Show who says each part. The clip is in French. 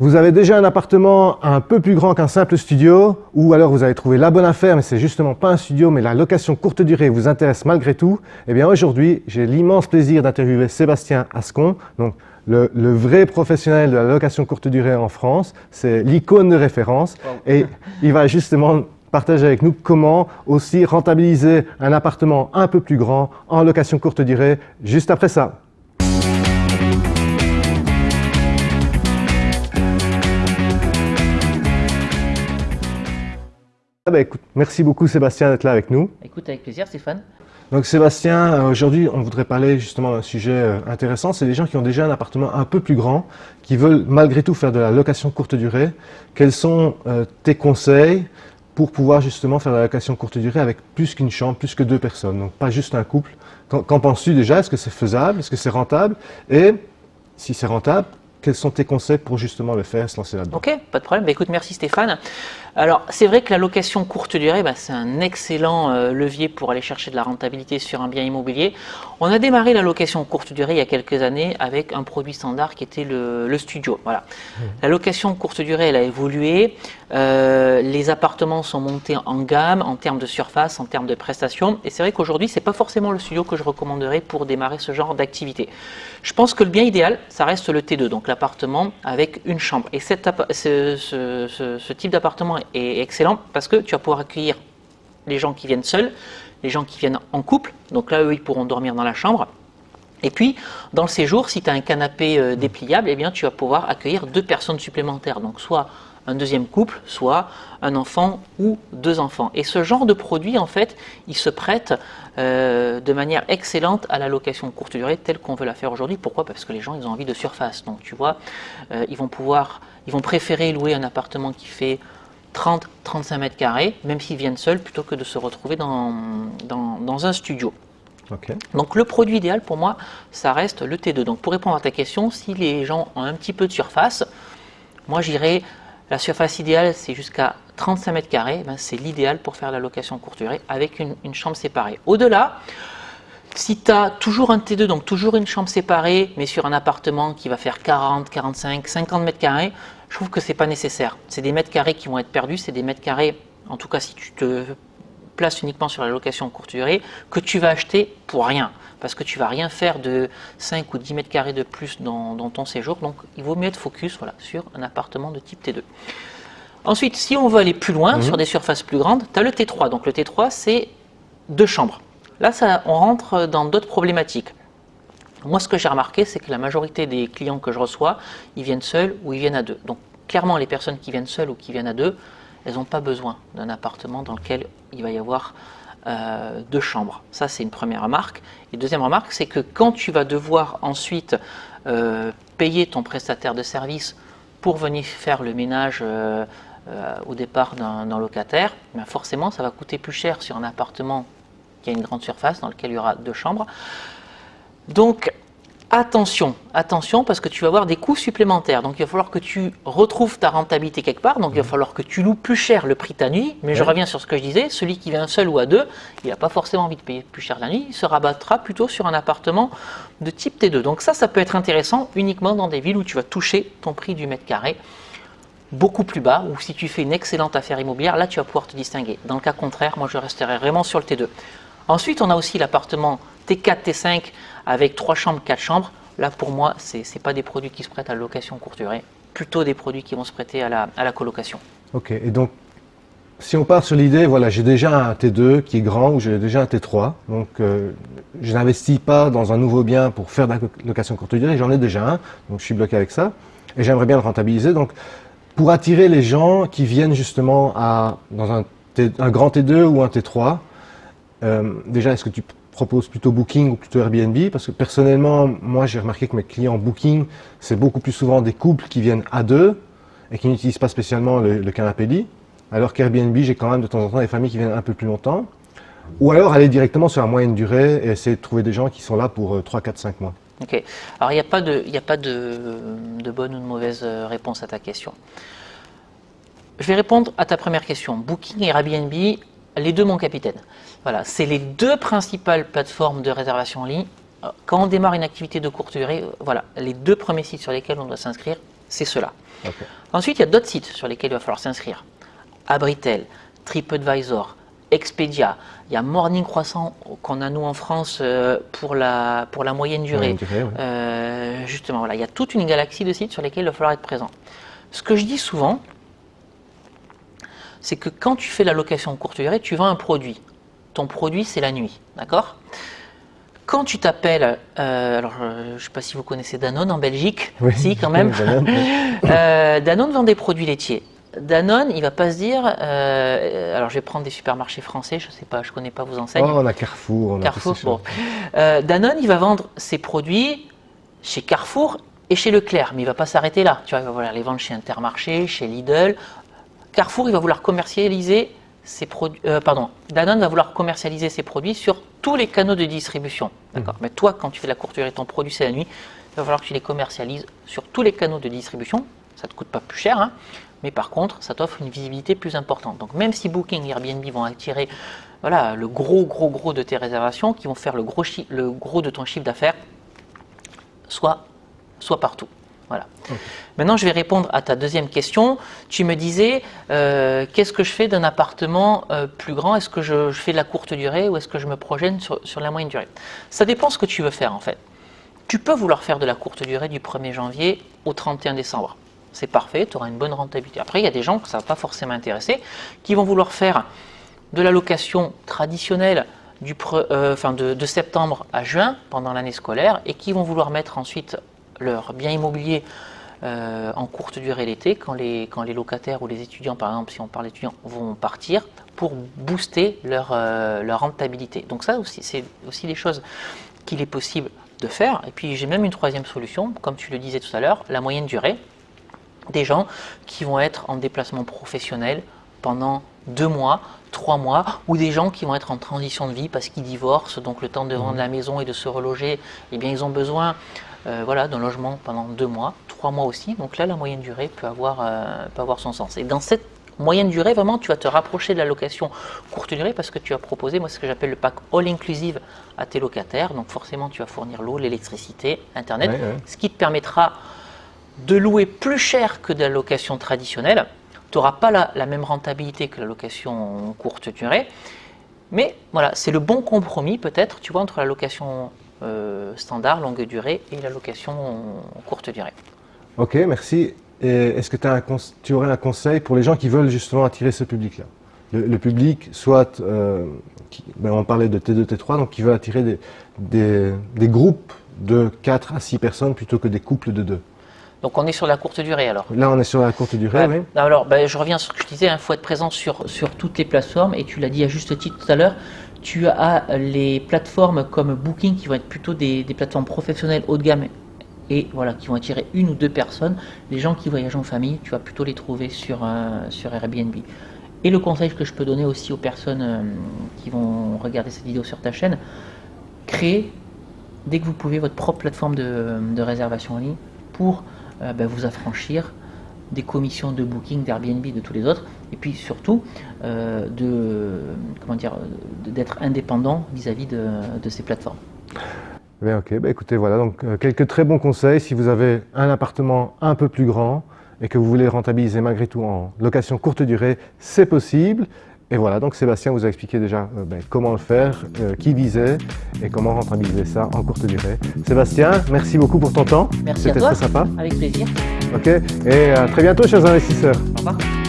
Speaker 1: Vous avez déjà un appartement un peu plus grand qu'un simple studio, ou alors vous avez trouvé la bonne affaire, mais c'est justement pas un studio, mais la location courte durée vous intéresse malgré tout. Eh bien aujourd'hui, j'ai l'immense plaisir d'interviewer Sébastien Ascon, donc le, vrai professionnel de la location courte durée en France. C'est l'icône de référence et il va justement partager avec nous comment aussi rentabiliser un appartement un peu plus grand en location courte durée juste après ça. Ah bah écoute, merci beaucoup Sébastien d'être là avec nous.
Speaker 2: Écoute, avec plaisir Stéphane.
Speaker 1: Donc Sébastien, euh, aujourd'hui on voudrait parler justement d'un sujet euh, intéressant, c'est les gens qui ont déjà un appartement un peu plus grand, qui veulent malgré tout faire de la location courte durée. Quels sont euh, tes conseils pour pouvoir justement faire de la location courte durée avec plus qu'une chambre, plus que deux personnes, donc pas juste un couple Qu'en penses-tu déjà? Est-ce que c'est faisable? Est-ce que c'est rentable? Et si c'est rentable, quels sont tes conseils pour justement le faire, se lancer là-dedans
Speaker 2: Ok, pas de problème. Bah, écoute, merci Stéphane. Alors, c'est vrai que la location courte durée, bah, c'est un excellent euh, levier pour aller chercher de la rentabilité sur un bien immobilier. On a démarré la location courte durée il y a quelques années avec un produit standard qui était le, studio. Voilà. Mmh. La location courte durée, elle a évolué. Euh, les appartements sont montés en gamme en termes de surface, en termes de prestations. Et c'est vrai qu'aujourd'hui, ce n'est pas forcément le studio que je recommanderais pour démarrer ce genre d'activité. Je pense que le bien idéal, ça reste le T2, donc l'appartement avec une chambre. Et ce, ce type d'appartement est excellent parce que tu vas pouvoir accueillir les gens qui viennent seuls, les gens qui viennent en couple, donc là, eux, ils pourront dormir dans la chambre. Et puis, dans le séjour, si tu as un canapé euh, dépliable, eh bien, tu vas pouvoir accueillir deux personnes supplémentaires. Donc, soit un deuxième couple, soit un enfant ou deux enfants. Et ce genre de produit, en fait, il se prête euh, de manière excellente à la location courte durée telle qu'on veut la faire aujourd'hui. Pourquoi? Parce que les gens, ils ont envie de surface. Donc, tu vois, euh, ils vont pouvoir, ils vont préférer louer un appartement qui fait 30-35 mètres carrés, même s'ils viennent seuls, plutôt que de se retrouver dans, dans, un studio. Donc le produit idéal pour moi, ça reste le T2. Donc pour répondre à ta question, si les gens ont un petit peu de surface, moi j'irais, la surface idéale c'est jusqu'à 35 mètres carrés, ben, c'est l'idéal pour faire la location courte durée avec une, chambre séparée. Au-delà, si tu as toujours un T2, donc toujours une chambre séparée, mais sur un appartement qui va faire 40, 45, 50 mètres carrés, je trouve que ce n'est pas nécessaire. C'est des mètres carrés qui vont être perdus, c'est des mètres carrés, en tout cas si tu te places uniquement sur la location courte durée, que tu vas acheter pour rien. Parce que tu vas rien faire de 5 ou 10 mètres carrés de plus dans, ton séjour. Donc il vaut mieux être focus voilà, sur un appartement de type T2. Ensuite, si on veut aller plus loin, mhm. sur des surfaces plus grandes, tu as le T3. Donc le T3, c'est deux chambres. Là, ça, on rentre dans d'autres problématiques. Moi, ce que j'ai remarqué, c'est que la majorité des clients que je reçois, ils viennent seuls ou ils viennent à deux. Donc, clairement, les personnes qui viennent seules ou qui viennent à deux, elles n'ont pas besoin d'un appartement dans lequel il va y avoir euh, deux chambres. Ça, c'est une première remarque. Et deuxième remarque, c'est que quand tu vas devoir ensuite euh, payer ton prestataire de service pour venir faire le ménage euh, au départ d'un locataire, ben forcément, ça va coûter plus cher sur un appartement qui a une grande surface dans lequel il y aura deux chambres donc, attention, attention, parce que tu vas avoir des coûts supplémentaires. Donc, il va falloir que tu retrouves ta rentabilité quelque part. Donc, il va mhm. falloir que tu loues plus cher le prix de ta nuit. Mais je reviens sur ce que je disais, celui qui vient seul ou à deux, il n'a pas forcément envie de payer plus cher la nuit. Il se rabattra plutôt sur un appartement de type T2. Donc, ça, ça peut être intéressant uniquement dans des villes où tu vas toucher ton prix du mètre carré beaucoup plus bas, ou si tu fais une excellente affaire immobilière, là, tu vas pouvoir te distinguer. Dans le cas contraire, moi, je resterai vraiment sur le T2. Ensuite, on a aussi l'appartement T4, T5 avec 3 chambres, 4 chambres. Là, pour moi, ce n'est pas des produits qui se prêtent à la location courte durée, plutôt des produits qui vont se prêter à la, colocation.
Speaker 1: Ok, et donc, si on part sur l'idée, voilà, j'ai déjà un T2 qui est grand ou j'ai déjà un T3, donc euh, je n'investis pas dans un nouveau bien pour faire de la location courte durée, j'en ai déjà un, donc je suis bloqué avec ça, et j'aimerais bien le rentabiliser. Donc, pour attirer les gens qui viennent justement à, dans un grand T2 ou un T3, euh, déjà, est-ce que tu proposes plutôt Booking ou plutôt Airbnb? Parce que personnellement, moi j'ai remarqué que mes clients Booking, c'est beaucoup plus souvent des couples qui viennent à deux et qui n'utilisent pas spécialement le, canapé lit. Alors qu'Airbnb, j'ai quand même de temps en temps des familles qui viennent un peu plus longtemps. Ou alors aller directement sur la moyenne durée et essayer de trouver des gens qui sont là pour 3, 4, 5 mois.
Speaker 2: Ok. Alors il n'y a pas, de, a pas de, bonne ou de mauvaise euh, réponse à ta question. Je vais répondre à ta première question. Booking et Airbnb, les deux, mon capitaine. Voilà, c'est les deux principales plateformes de réservation en ligne. Quand on démarre une activité de courte durée, voilà, les deux premiers sites sur lesquels on doit s'inscrire, c'est cela. Ensuite, il y a d'autres sites sur lesquels il va falloir s'inscrire. Abritel, TripAdvisor, Expedia, il y a Morning Croissant qu'on a nous en France euh, pour, la, pour la moyenne durée. Euh, justement, voilà, il y a toute une galaxie de sites sur lesquels il va falloir être présent. Ce que je dis souvent, c'est que quand tu fais la location courte durée, tu vends un produit. Ton produit, c'est la nuit, d'accord? Quand tu t'appelles, euh, alors je ne sais pas si vous connaissez Danone en Belgique, oui, si quand même. Danone vend des produits laitiers. Danone, il va pas se dire, euh, alors je vais prendre des supermarchés français, je sais pas, je connais pas vos enseignes.
Speaker 1: Oh, on a Carrefour. On
Speaker 2: Carrefour, bon. Euh, Danone, il va vendre ses produits chez Carrefour et chez Leclerc, mais il va pas s'arrêter là. Tu vois, il va les vendre chez Intermarché, chez Lidl. Carrefour, il va vouloir commercialiser ses produits. Euh, pardon, Danone va vouloir commercialiser ses produits sur tous les canaux de distribution. D'accord. Mmh. Mais toi, quand tu fais la courte durée, ton produit c'est la nuit, il va falloir que tu les commercialises sur tous les canaux de distribution. Ça te coûte pas plus cher. Hein mais par contre, ça t'offre une visibilité plus importante. Donc même si Booking et Airbnb vont attirer voilà, le gros, gros, gros de tes réservations, qui vont faire le gros, le gros de ton chiffre d'affaires, soit, soit partout. Voilà. Maintenant, je vais répondre à ta deuxième question. Tu me disais, euh, qu'est-ce que je fais d'un appartement euh, plus grand? Est-ce que je, fais de la courte durée ou est-ce que je me projette sur, la moyenne durée? Ça dépend ce que tu veux faire en fait. Tu peux vouloir faire de la courte durée du 1er janvier au 31 décembre c'est parfait, tu auras une bonne rentabilité. Après, il y a des gens que ça ne va pas forcément intéresser, qui vont vouloir faire de la location traditionnelle euh, de, septembre à juin pendant l'année scolaire et qui vont vouloir mettre ensuite leur bien immobilier euh, en courte durée l'été quand les, quand les locataires ou les étudiants, par exemple, si on parle d'étudiants, vont partir pour booster leur, euh, leur rentabilité. Donc ça aussi, c'est aussi des choses qu'il est possible de faire. Et puis j'ai même une troisième solution, comme tu le disais tout à l'heure, la moyenne durée des gens qui vont être en déplacement professionnel pendant deux mois, trois mois, ou des gens qui vont être en transition de vie parce qu'ils divorcent, donc le temps de vendre mmh. la maison et de se reloger, eh bien ils ont besoin euh, voilà, d'un logement pendant deux mois, trois mois aussi. Donc là, la moyenne durée peut avoir, euh, peut avoir son sens. Et dans cette moyenne durée, vraiment, tu vas te rapprocher de la location courte durée parce que tu as proposé, moi, ce que j'appelle le pack all-inclusive à tes locataires. Donc forcément, tu vas fournir l'eau, l'électricité, Internet, ce qui te permettra de louer plus cher que de la location traditionnelle. Tu n'auras pas la, même rentabilité que la location courte durée. Mais voilà, c'est le bon compromis peut-être, tu vois, entre la location standard, longue durée, et la location courte durée.
Speaker 1: Ok, merci. Est-ce que as tu aurais un conseil pour les gens qui veulent justement attirer ce public-là? Le, public, soit, euh, ben, on parlait de T2, T3, donc qui veut attirer des, des groupes de 4 à 6 personnes plutôt que des couples de 2.
Speaker 2: Donc on est sur la courte durée alors.
Speaker 1: Là on est sur la courte durée, oui.
Speaker 2: Alors ben, je reviens sur ce que je disais, il hein, faut être présent sur, sur toutes les plateformes et tu l'as dit à juste titre tout à l'heure, tu as les plateformes comme Booking qui vont être plutôt des, plateformes professionnelles haut de gamme et voilà, qui vont attirer une ou deux personnes. Les gens qui voyagent en famille, tu vas plutôt les trouver sur, euh, Airbnb. Et le conseil que je peux donner aussi aux personnes euh, qui vont regarder cette vidéo sur ta chaîne, créez dès que vous pouvez votre propre plateforme de, de réservation en ligne pour euh, ben, vous affranchir des commissions de booking d'Airbnb de tous les autres et puis surtout euh, de comment dire d'être indépendant vis-à-vis de, ces plateformes.
Speaker 1: Eh ok, bah, écoutez, voilà donc euh, quelques très bons conseils. Si vous avez un appartement un peu plus grand et que vous voulez rentabiliser malgré tout en location courte durée, c'est possible. Et voilà, donc Sébastien vous a expliqué déjà euh, ben, comment le faire, euh, qui visait et comment rentabiliser ça en courte durée. Sébastien, merci beaucoup pour ton temps.
Speaker 2: Merci à toi. C'était très sympa. Avec plaisir.
Speaker 1: Ok, et à très bientôt chers investisseurs.
Speaker 2: Au revoir.